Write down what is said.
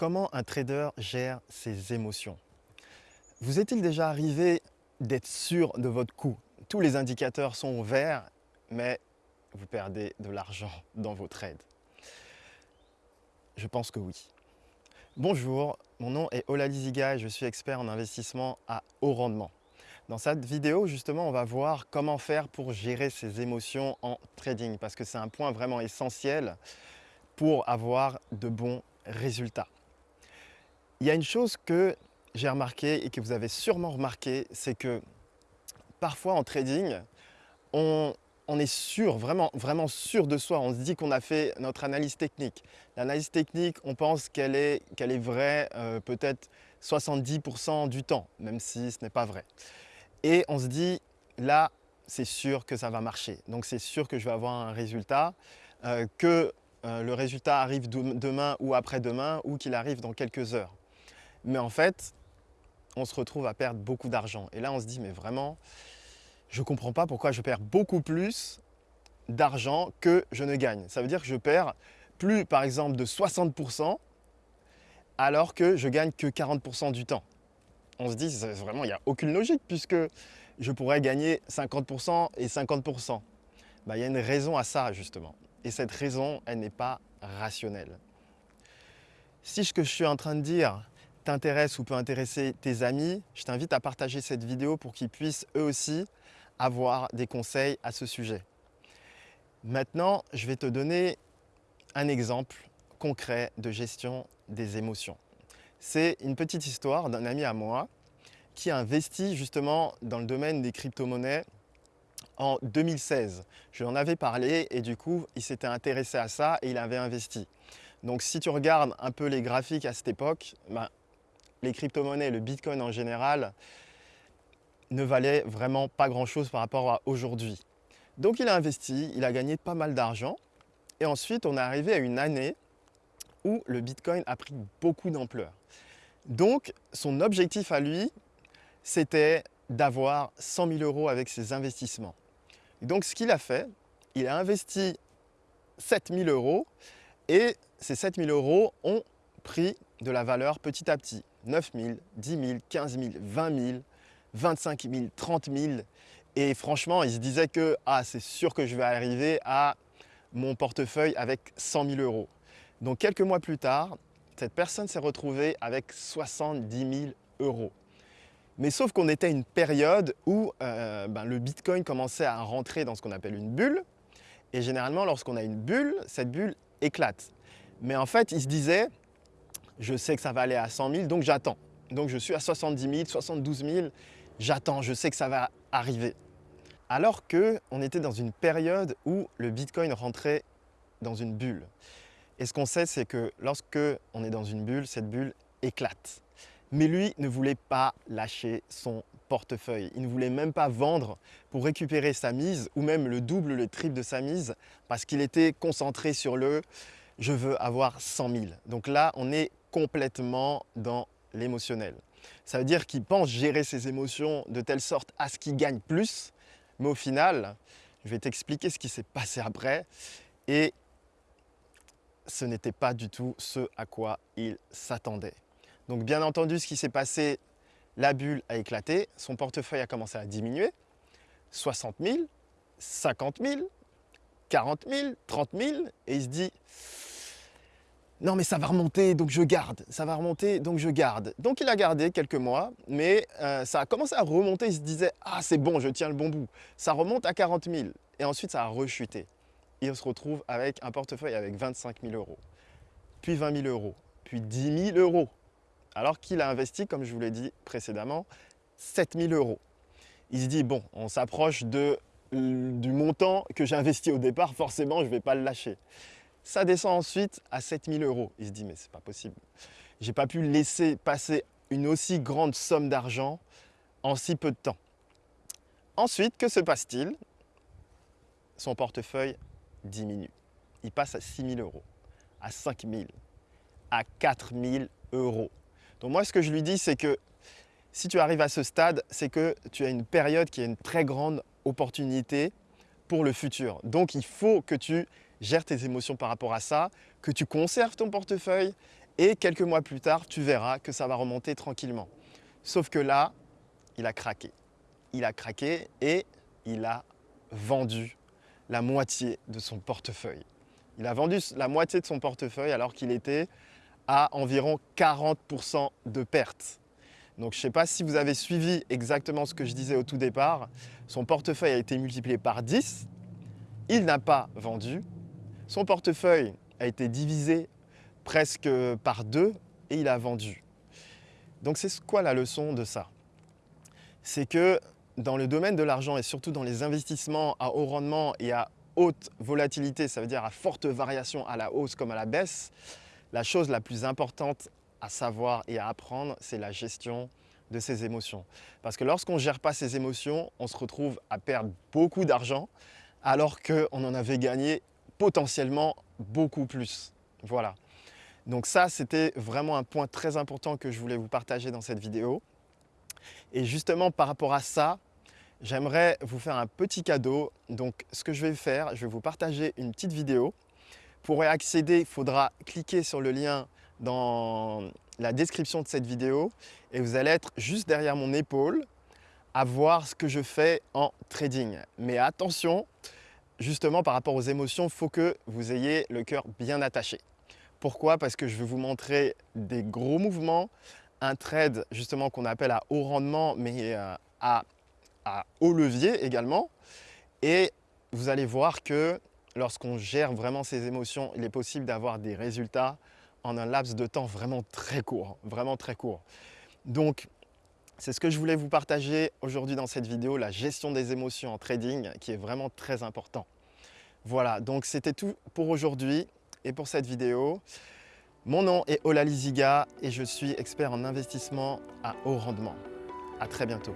Comment un trader gère ses émotions? Vous est-il déjà arrivé d'être sûr de votre coup? Tous les indicateurs sont au vert, mais vous perdez de l'argent dans vos trades. Je pense que oui. Bonjour, mon nom est Ola Liziga et je suis expert en investissement à haut rendement. Dans cette vidéo, justement, on va voir comment faire pour gérer ses émotions en trading parce que c'est un point vraiment essentiel pour avoir de bons résultats. Il y a une chose que j'ai remarqué et que vous avez sûrement remarqué, c'est que parfois en trading, on, est sûr, vraiment, sûr de soi. On se dit qu'on a fait notre analyse technique. L'analyse technique, on pense qu'elle est, qu'elle est vraie euh, peut-être 70% du temps, même si ce n'est pas vrai. Et on se dit, là, c'est sûr que ça va marcher. Donc c'est sûr que je vais avoir un résultat, euh, que euh, le résultat arrive demain ou après-demain ou qu'il arrive dans quelques heures. Mais en fait, on se retrouve à perdre beaucoup d'argent. Et là, on se dit, mais vraiment, je ne comprends pas pourquoi je perds beaucoup plus d'argent que je ne gagne. Ça veut dire que je perds plus, par exemple, de 60% alors que je gagne que 40% du temps. On se dit, vraiment, il n'y a aucune logique puisque je pourrais gagner 50% et 50%. Bah, il y a une raison à ça, justement. Et cette raison, elle n'est pas rationnelle. Si ce que je suis en train de dire, t'intéresse ou peut intéresser tes amis, je t'invite à partager cette vidéo pour qu'ils puissent eux aussi avoir des conseils à ce sujet. Maintenant, je vais te donner un exemple concret de gestion des émotions. C'est une petite histoire d'un ami à moi qui a investi justement dans le domaine des crypto-monnaies en 2016. Je lui en avais parlé et du coup, il s'était intéressé à ça et il avait investi. Donc si tu regardes un peu les graphiques à cette époque, ben, les crypto-monnaies, le Bitcoin en général, ne valaient vraiment pas grand-chose par rapport à aujourd'hui. Donc il a investi, il a gagné pas mal d'argent et ensuite on est arrivé à une année où le Bitcoin a pris beaucoup d'ampleur. Donc son objectif à lui, c'était d'avoir 100 000 euros avec ses investissements. donc ce qu'il a fait, il a investi 7 000 euros et ces 7 000 euros ont pris de la valeur petit à petit. 9 000, 10 000, 15 000, 20 000, 25 000, 30 000. Et franchement, il se disait que ah, c'est sûr que je vais arriver à mon portefeuille avec 100 000 euros. Donc quelques mois plus tard, cette personne s'est retrouvée avec 70 000 euros. Mais sauf qu'on était à une période où euh, ben, le Bitcoin commençait à rentrer dans ce qu'on appelle une bulle. Et généralement, lorsqu'on a une bulle, cette bulle éclate. Mais en fait, il se disait, je sais que ça va aller à 100 000, donc j'attends. Donc je suis à 70 000, 72 000, j'attends, je sais que ça va arriver. Alors qu'on était dans une période où le Bitcoin rentrait dans une bulle. Et ce qu'on sait, c'est que lorsque on est dans une bulle, cette bulle éclate. Mais lui ne voulait pas lâcher son portefeuille. Il ne voulait même pas vendre pour récupérer sa mise ou même le double, le triple de sa mise parce qu'il était concentré sur le « je veux avoir 100 000 ». Donc là, on est complètement dans l'émotionnel. Ça veut dire qu'il pense gérer ses émotions de telle sorte à ce qu'il gagne plus, mais au final, je vais t'expliquer ce qui s'est passé après et ce n'était pas du tout ce à quoi il s'attendait. Donc bien entendu, ce qui s'est passé, la bulle a éclaté, son portefeuille a commencé à diminuer, 60 000, 50 000, 40 000, 30 000, et il se dit non mais ça va remonter, donc je garde, ça va remonter, donc je garde. Donc il a gardé quelques mois, mais euh, ça a commencé à remonter, il se disait « Ah c'est bon, je tiens le bon bout ». Ça remonte à 40 000, et ensuite ça a rechuté. Il se retrouve avec un portefeuille avec 25 000 euros, puis 20 000 euros, puis 10 000 euros, alors qu'il a investi, comme je vous l'ai dit précédemment, 7 000 euros. Il se dit « Bon, on s'approche du montant que j'ai investi au départ, forcément je ne vais pas le lâcher ». Ça descend ensuite à 7000 euros. Il se dit, mais c'est pas possible. J'ai pas pu laisser passer une aussi grande somme d'argent en si peu de temps. Ensuite, que se passe-t-il? Son portefeuille diminue. Il passe à 6000 euros, à 5000, à 4000 euros. Donc moi, ce que je lui dis, c'est que si tu arrives à ce stade, c'est que tu as une période qui a une très grande opportunité pour le futur. Donc, il faut que tu gères tes émotions par rapport à ça, que tu conserves ton portefeuille Et quelques mois plus tard, tu verras que ça va remonter tranquillement. Sauf que là, il a craqué. Il a craqué et il a vendu la moitié de son portefeuille. Il a vendu la moitié de son portefeuille alors qu'il était à environ 40% de perte. Donc je ne sais pas si vous avez suivi exactement ce que je disais au tout départ. Son portefeuille a été multiplié par 10. Il n'a pas vendu. Son portefeuille a été divisé presque par deux et il a vendu. Donc c'est quoi la leçon de ça? C'est que dans le domaine de l'argent et surtout dans les investissements à haut rendement et à haute volatilité, ça veut dire à forte variation à la hausse comme à la baisse, la chose la plus importante à savoir et à apprendre, c'est la gestion de ses émotions. Parce que lorsqu'on ne gère pas ses émotions, on se retrouve à perdre beaucoup d'argent alors qu'on en avait gagné potentiellement beaucoup plus. Voilà. Donc ça, c'était vraiment un point très important que je voulais vous partager dans cette vidéo. Et justement, par rapport à ça, j'aimerais vous faire un petit cadeau. Donc, ce que je vais faire, je vais vous partager une petite vidéo. Pour y accéder, il faudra cliquer sur le lien dans la description de cette vidéo et vous allez être juste derrière mon épaule à voir ce que je fais en trading. Mais attention, justement par rapport aux émotions, il faut que vous ayez le cœur bien attaché. Pourquoi? Parce que je vais vous montrer des gros mouvements, un trade justement qu'on appelle à haut rendement mais euh, à à haut levier également. Et vous allez voir que lorsqu'on gère vraiment ses émotions, il est possible d'avoir des résultats en un laps de temps vraiment très court, vraiment très court. Donc, c'est ce que je voulais vous partager aujourd'hui dans cette vidéo, la gestion des émotions en trading, qui est vraiment très important. Voilà, donc c'était tout pour aujourd'hui et pour cette vidéo. Mon nom est Ola Liziga et je suis expert en investissement à haut rendement. À très bientôt.